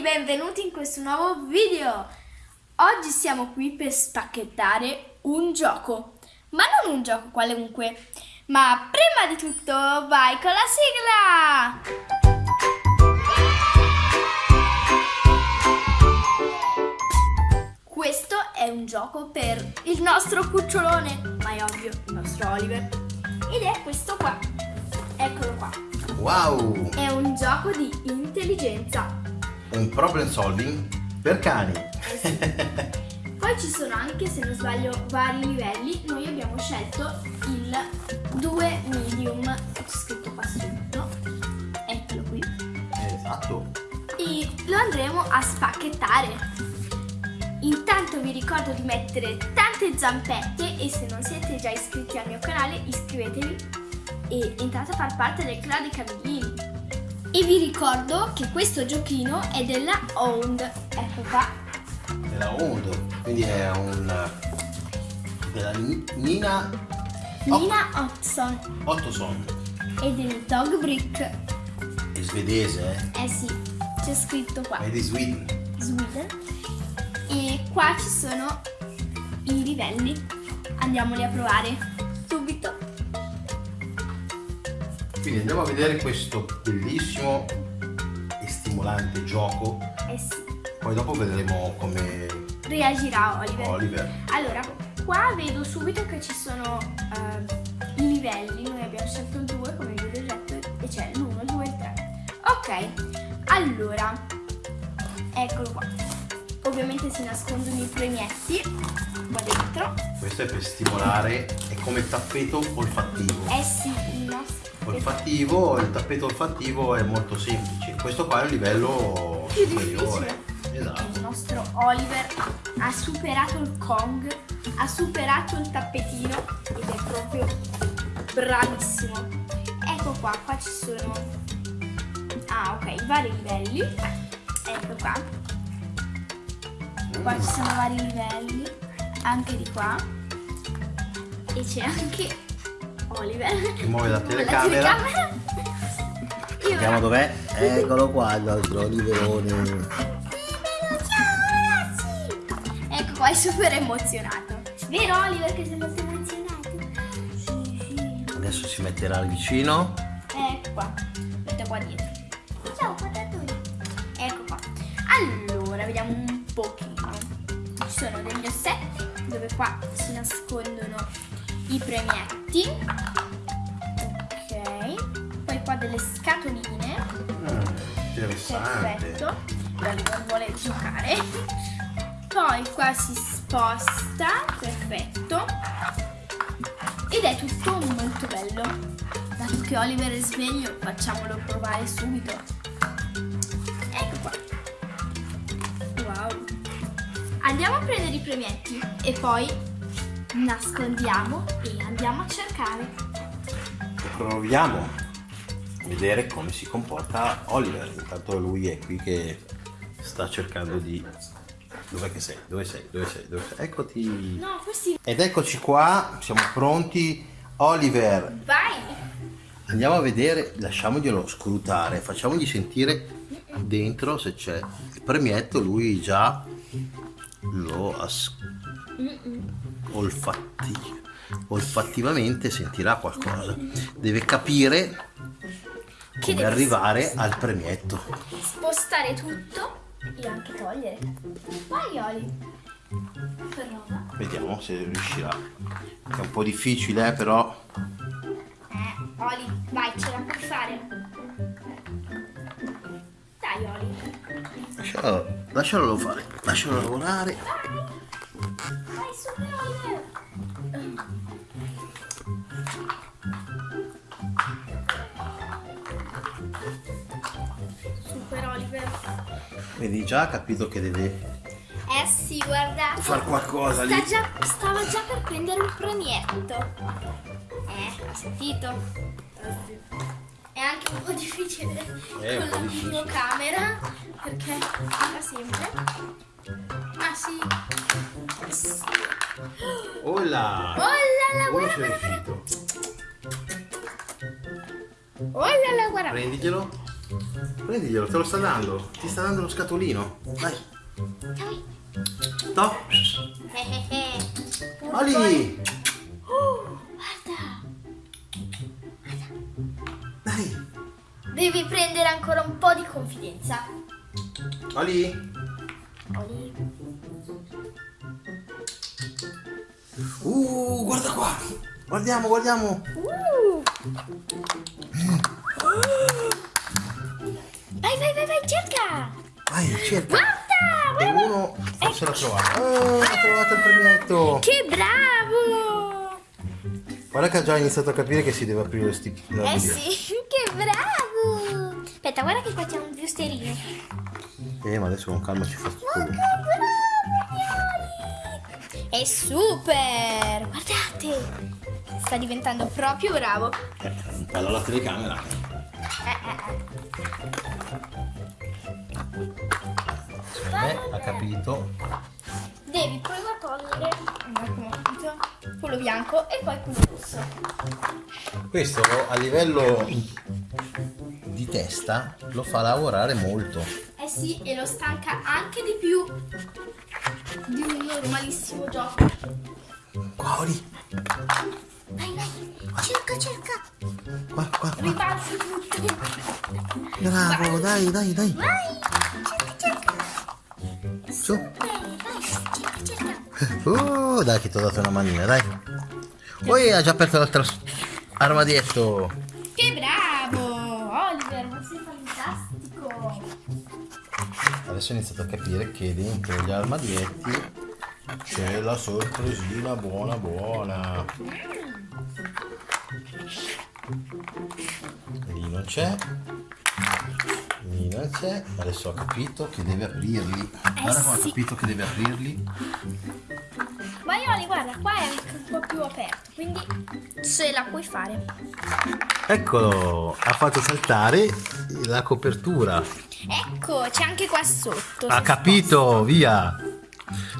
benvenuti in questo nuovo video! Oggi siamo qui per spacchettare un gioco, ma non un gioco qualunque, ma prima di tutto vai con la sigla! Questo è un gioco per il nostro cucciolone, ma è ovvio, il nostro Oliver, ed è questo qua, eccolo qua. Wow! È un gioco di intelligenza Un problem solving per cani. Poi ci sono anche, se non sbaglio, vari livelli. Noi abbiamo scelto il 2 medium, scritto qua sotto, eccolo qui, esatto. e lo andremo a spacchettare. Intanto vi ricordo di mettere tante zampette e se non siete già iscritti al mio canale iscrivetevi e entrate a far parte del club dei cavallini. E vi ricordo che questo giochino è della Owned, ecco qua, Della Ondo. Quindi è un della Ni- Nina Nina Hudson. Ottoson. e del dog brick. È svedese, Eh sì, c'è scritto qua, eh? È di Sweden. Sweden. E qua ci sono i livelli. Andiamoli a provare Quindi andiamo a vedere questo bellissimo e stimolante gioco. Eh sì, Poi dopo vedremo come reagirà Oliver. Oliver. Allora, qua vedo subito che ci sono eh, i livelli. Noi abbiamo scelto il 2 come vi ho detto e c'è l'1, il 2 e il 3. Ok, allora, eccolo qua. Ovviamente si nascondono i premietti qua dentro. Questo è per stimolare, è come tappeto olfattivo. Eh sì, il nostro olfattivo, il tappeto olfattivo è molto semplice. Questo qua è un livello Più superiore. il Esatto. nostro Oliver ha superato il Kong, ha superato il tappetino ed è proprio bravissimo. Ecco qua, qua ci sono ah ok, i vari livelli. Ecco qua. Qua ci sono vari livelli, anche di qua. E c'è anche Oliver. Che muove la telecamera. Vediamo dov'è. Eccolo qua il nostro Oliverone. Ciao ragazzi! Ecco qua è super emozionato. Vero Oliver che sei molto emozionato? Sì, sì. Adesso si metterà vicino. Ecco qua. Mette qua dietro. Ciao patatone. Ecco qua. Allora, vediamo un pochino. Ci sono degli ossetti dove qua si nascondono i premietti. Ok. Poi qua delle scatoline. Mm, interessante. Perfetto. L'Oliver vuole giocare. Poi qua si sposta. Perfetto. Ed è tutto molto bello. Dato che Oliver è sveglio, facciamolo provare subito. Ecco qua. Wow. Andiamo a prendere i premietti e poi nascondiamo e andiamo a cercare. Proviamo a vedere come si comporta Oliver. Intanto lui è qui che sta cercando di... Dov'è che sei? Dove sei? Dove sei? Dove sei? Eccoti. No, questi... Ed eccoci qua, siamo pronti. Oliver, Vai! andiamo a vedere, lasciamoglielo scrutare, facciamogli sentire dentro se c'è il premietto, lui già lo as- olfatti- olfattivamente sentirà qualcosa. Deve capire come deve arrivare al premietto. spostare tutto e anche togliere. Vai Oli. Prova. Vediamo se riuscirà. È un po' difficile, eh, però Eh, Oli, vai, ce la puoi fare. Dai Oli. lascialo, lascialo fare, lascialo lavorare. Vedi già, ha capito che deve Eh sì, guardate. fare qualcosa lì. Già, stava già per prendere un premietto. Eh, ha sentito? È anche un po' difficile un con po' la difficile. videocamera perché fa sempre. Ma sì. sì. Là là, Uno guarda, guarda. Oh là là, guarda. Prendiglielo. Prendiglielo, te lo sta dando. Ti sta dando lo scatolino. Dai. Eh. Oli. Oh, guarda. Dai. Devi prendere ancora un po' di confidenza. Oli. Oli. Uh, guarda qua. Guardiamo, guardiamo. Uh. Cerca. Vai, cerca. Guarda, E guarda. uno forse l'ha trovato. Oh, ha trovato il premietto. Che bravo. Guarda che ha già iniziato a capire che si deve aprire sti... no, Eh via. sì, che bravo. Aspetta, guarda che qua c'è un boosterino. Eh, ma adesso con calma ci fa tutto lui. È super! Guardate! Sta diventando proprio bravo. Eh, Allora la telecamera. Eh, eh, Eh, ha capito. Devi prima togliere quello bianco e poi quello rosso. Questo a livello di testa lo fa lavorare molto. Eh sì, e lo stanca anche di più di un normalissimo gioco. Qua, Oli. Vai, vai, cerca, cerca. Qua, qua, qua. Ribalzi tutto. Bravo, dai, dai, dai. Vai, cerca, cerca. Su. Bene, vai, cerca, cerca. Oh, dai che ti ho dato una manina, dai. Poi ha già aperto l'altro armadietto. Che bravo! Oliver, ma sei fantastico! Adesso ho iniziato a capire che dentro gli armadietti c'è la sorpresina buona buona. C'è. Non c'è. Adesso ho capito che deve aprirli. Guarda come ho capito che deve aprirli. Ma Ioli, guarda, qua è anche un po' più aperto, quindi ce la puoi fare. Eccolo, ha fatto saltare la copertura. Ecco, c'è anche qua sotto. Ha se capito, via.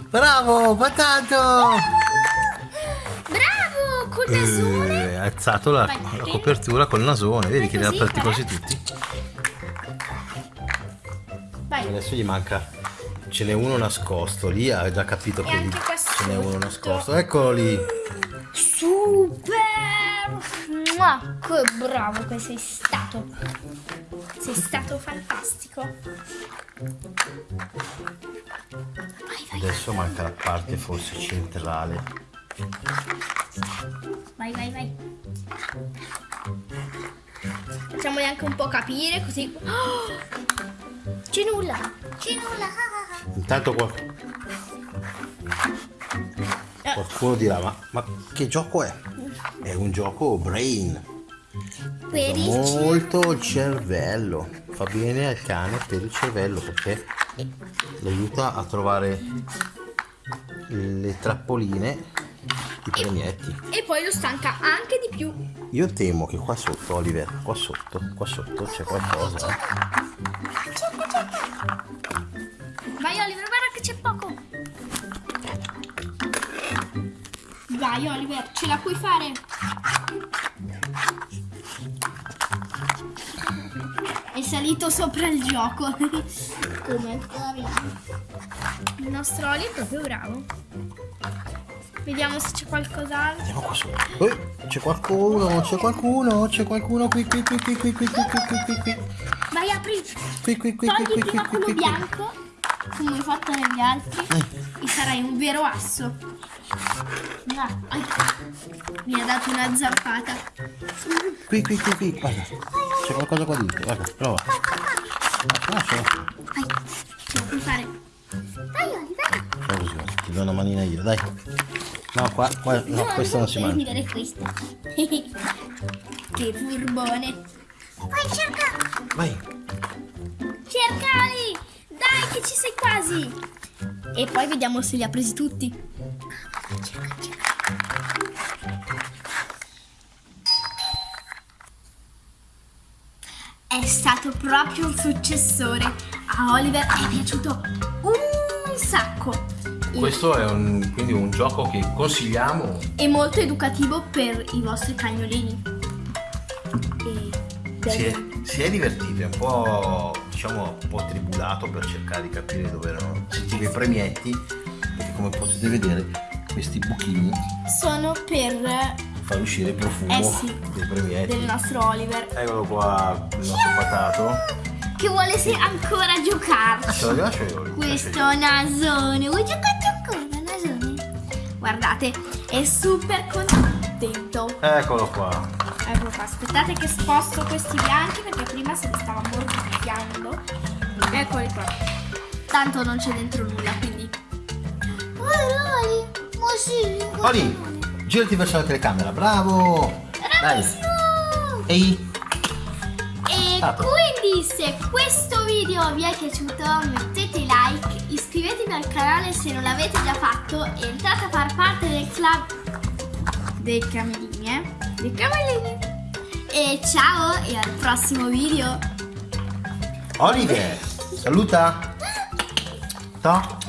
Bravo, patato! Col nasone. Eh, ha alzato la, la copertura col nasone, vedi che li ha aperti quasi tutti. Vai. Adesso gli manca, ce n'è uno nascosto, lì ha già capito E che lì ce n'è uno nascosto. Eccolo lì. Super! Mua, che bravo che sei stato. Sei stato fantastico. Vai, vai, Adesso manca la parte forse centrale. Vai, vai, vai. Facciamoli anche un po' capire così. Oh! C'è nulla. C'è nulla. Intanto qual- Eh, qualcuno dirà, ma, ma che gioco è? È un gioco brain. per il molto il cervello fa bene al cane per il cervello perché lo aiuta a trovare le trappoline i premietti E poi lo stanca anche di più. io temo che qua sotto Oliver qua sotto qua sotto c'è qualcosa. Vai Oliver, guarda che c'è poco. Vai Oliver, ce la puoi fare. È salito sopra il gioco. Come? Il nostro Oli è proprio bravo. Vediamo se c'è qualcos'altro. andiamo qua sotto Eh, c'è qualcuno c'è qualcuno c'è qualcuno qui qui qui qui qui qui qui qui qui qui Vai, apri. qui qui qui qui Togli qui prima qui quello qui bianco, come hai fatto negli altri, Eh. e sarai un vero asso. No, mi ha dato una zampata. qui qui qui qui guarda c'è qualcosa qua dentro guarda prova Ah, c'è. Vai, ce la puoi fare. Oli, vai. Fai così, ti do una manina io, dai. No, qua, qua no, questo non si devi mangia. prendere questa. che furbone. Vai, cerca. Vai. Cercali. Dai, che ci sei quasi. E poi vediamo se li ha presi tutti. Cerca, cerca. È stato proprio un successore. A Oliver è piaciuto un sacco. Questo è un, quindi un gioco che consigliamo. È molto educativo per i vostri cagnolini. E per Sì. si è divertito, è un po' diciamo un po' tribulato per cercare di capire dove erano sentivo i premietti, perché come potete vedere questi buchini Sono per fanno uscire il profumo Eh sì. dei premietti. del nostro Oliver Eccolo qua, il nostro patato. che vuole ancora giocarci. Ce la lascio io. Questo nasone, vuoi nasone? Guardate, è super contento. Eccolo qua. Ecco qua, aspettate che sposto questi bianchi perché prima se li stava mordicchiando. Eccoli qua. Tanto non c'è dentro nulla, quindi. Oli, ma sì. Oli, girati verso la telecamera, bravo! Dai. Ehi, E Stato. quindi se questo video vi è piaciuto mettete like, iscrivetevi al canale se non l'avete già fatto e entrate a far parte del club dei camelini, eh? Dei camelini. E ciao e al prossimo video. Oliver, saluta. To.